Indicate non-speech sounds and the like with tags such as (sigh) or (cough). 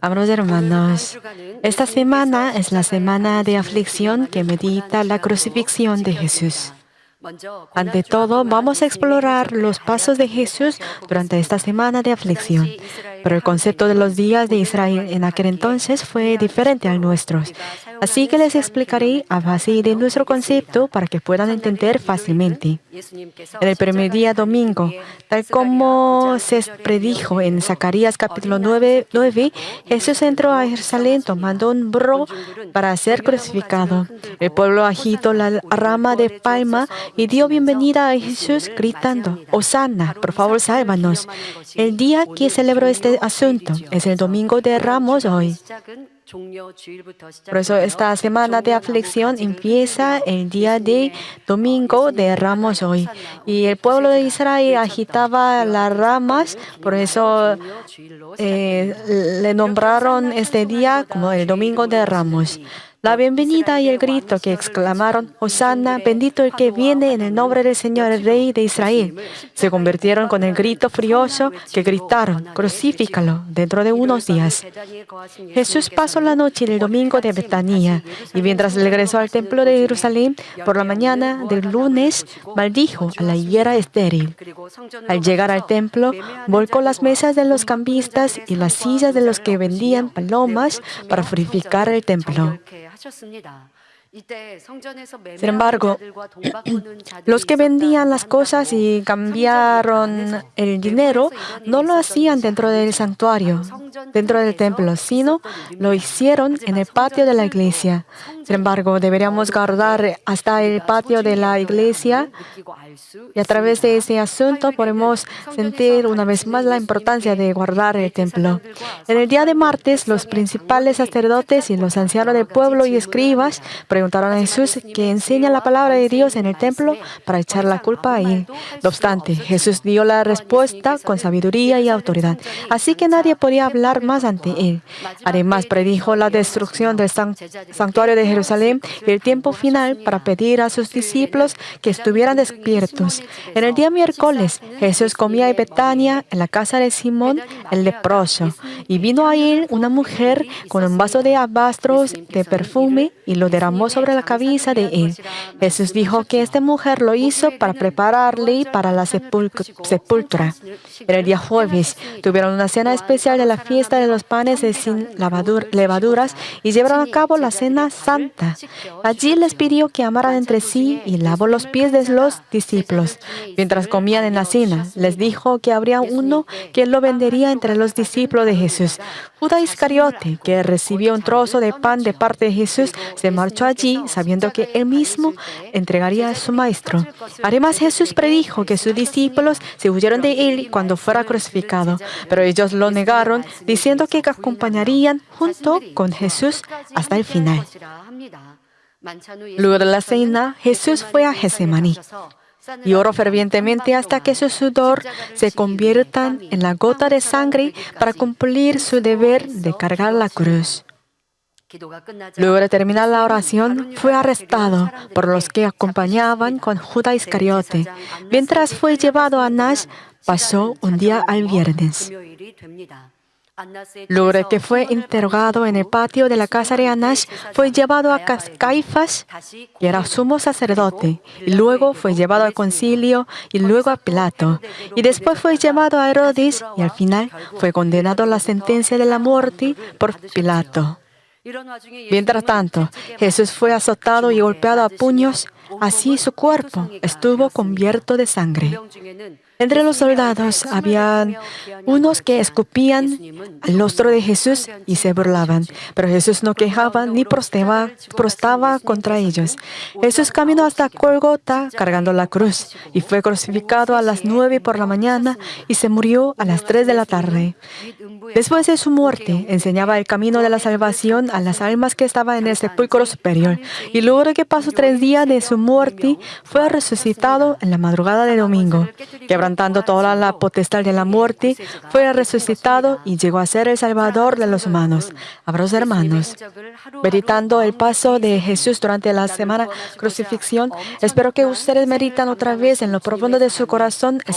Amados hermanos, esta semana es la semana de aflicción que medita la crucifixión de Jesús. Ante todo, vamos a explorar los pasos de Jesús durante esta semana de aflicción. Pero el concepto de los días de Israel en aquel entonces fue diferente al nuestro. Así que les explicaré a base de nuestro concepto para que puedan entender fácilmente. En el primer día domingo, tal como se predijo en Zacarías capítulo 9, 9 Jesús entró a Jerusalén tomando un burro para ser crucificado. El pueblo agitó la rama de palma y dio bienvenida a Jesús gritando, Hosanna, por favor, sálvanos. El día que celebró este asunto es el domingo de Ramos hoy. Por eso esta semana de aflicción empieza el día de domingo de Ramos hoy. Y el pueblo de Israel agitaba las ramas, por eso eh, le nombraron este día como el domingo de Ramos. La bienvenida y el grito que exclamaron, Hosanna, bendito el que viene en el nombre del Señor, el Rey de Israel, se convirtieron con el grito furioso que gritaron, crucifícalo dentro de unos días. Jesús pasó la noche del domingo de Betania y mientras regresó al templo de Jerusalén por la mañana del lunes, maldijo a la higuera estéril. Al llegar al templo, volcó las mesas de los cambistas y las sillas de los que vendían palomas para purificar el templo. 하셨습니다. Sin embargo, (clears throat) los que vendían las cosas y cambiaron el dinero no lo hacían dentro del santuario, dentro del templo, sino lo hicieron en el patio de la iglesia. Sin embargo, deberíamos guardar hasta el patio de la iglesia y a través de ese asunto podemos sentir una vez más la importancia de guardar el templo. En el día de martes, los principales sacerdotes y los ancianos del pueblo y escribas preguntaron a Jesús que enseña la palabra de Dios en el templo para echar la culpa a él. No obstante, Jesús dio la respuesta con sabiduría y autoridad, así que nadie podía hablar más ante él. Además, predijo la destrucción del santuario de Jerusalén y el tiempo final para pedir a sus discípulos que estuvieran despiertos. En el día miércoles, Jesús comía en Betania, en la casa de Simón, el leproso, y vino a él una mujer con un vaso de abastros de perfume y lo derramó sobre la cabeza de él. Jesús dijo que esta mujer lo hizo para prepararle para la sepultura. En el día jueves, tuvieron una cena especial de la fiesta de los panes sin levaduras y llevaron a cabo la cena santa Allí les pidió que amaran entre sí y lavó los pies de los discípulos. Mientras comían en la cena, les dijo que habría uno que lo vendería entre los discípulos de Jesús. Judas Iscariote, que recibió un trozo de pan de parte de Jesús, se marchó allí sabiendo que él mismo entregaría a su maestro. Además, Jesús predijo que sus discípulos se huyeron de él cuando fuera crucificado, pero ellos lo negaron, diciendo que acompañarían junto con Jesús hasta el final. Luego de la cena, Jesús fue a Getsemaní y oró fervientemente hasta que su sudor se convierta en la gota de sangre para cumplir su deber de cargar la cruz. Luego de terminar la oración, fue arrestado por los que acompañaban con Judas Iscariote. Mientras fue llevado a Nash, pasó un día al viernes. Luego que fue interrogado en el patio de la casa de Anash, fue llevado a Caifás, que era sumo sacerdote, y luego fue llevado al concilio y luego a Pilato, y después fue llevado a Herodes y al final fue condenado a la sentencia de la muerte por Pilato. Mientras tanto, Jesús fue azotado y golpeado a puños, así su cuerpo estuvo cubierto de sangre. Entre los soldados había unos que escupían al rostro de Jesús y se burlaban, pero Jesús no quejaba ni prostaba, contra ellos. Jesús caminó hasta Golgota cargando la cruz y fue crucificado a las nueve por la mañana y se murió a las tres de la tarde. Después de su muerte, enseñaba el camino de la salvación a las almas que estaban en el sepulcro superior. Y luego que pasó tres días de su muerte, fue resucitado en la madrugada de domingo. Quebrantando toda la potestad de la muerte, fue resucitado y llegó a ser el Salvador de los humanos. Abros hermanos, meditando el paso de Jesús durante la semana crucifixión, espero que ustedes meditan otra vez en lo profundo de su corazón el